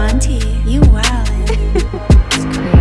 Monty, you wildin'. Young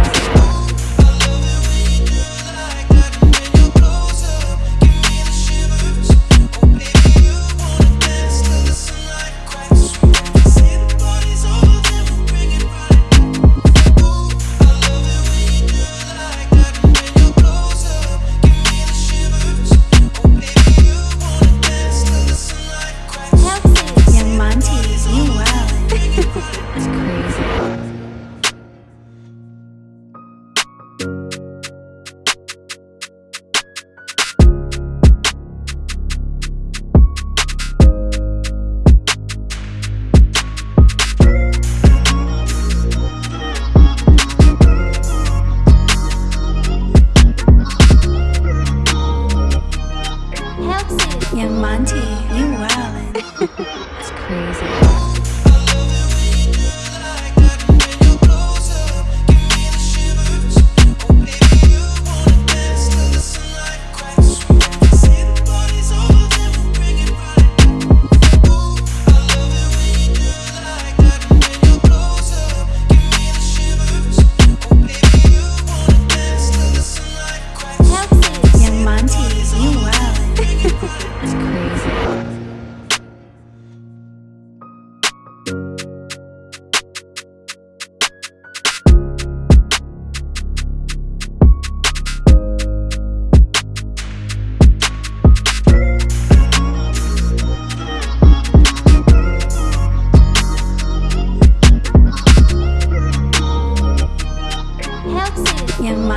T, you wildin'. That's crazy.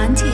Auntie。